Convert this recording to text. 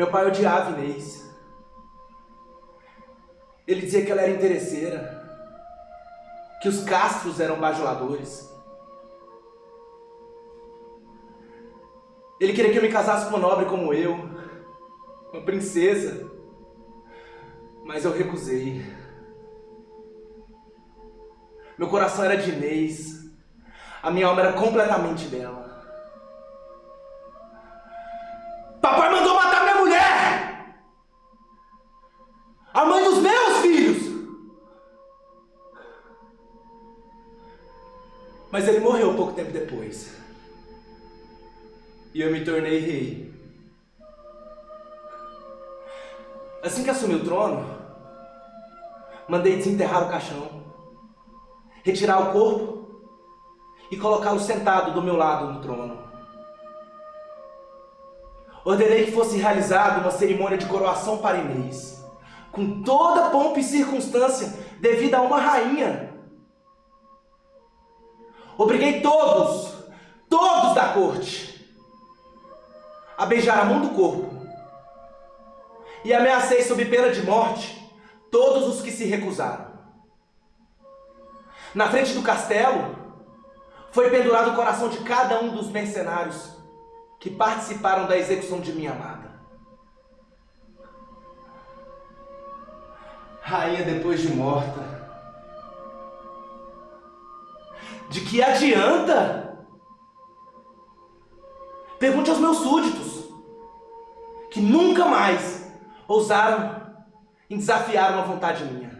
Meu pai odiava Inês. Ele dizia que ela era interesseira, que os castros eram bajuladores. Ele queria que eu me casasse com uma nobre como eu, uma princesa, mas eu recusei. Meu coração era de Inês, a minha alma era completamente dela. Mas ele morreu pouco tempo depois. E eu me tornei rei. Assim que assumi o trono, mandei desenterrar o caixão, retirar o corpo e colocá-lo sentado do meu lado no trono. Ordenei que fosse realizada uma cerimônia de coroação para Inês, com toda pompa e circunstância devida a uma rainha. Obriguei todos, todos da corte, a beijar a mão do corpo e ameacei sob pena de morte todos os que se recusaram. Na frente do castelo foi pendurado o coração de cada um dos mercenários que participaram da execução de minha amada. Rainha depois de morta. De que adianta? Pergunte aos meus súditos, que nunca mais ousaram em desafiar uma vontade minha.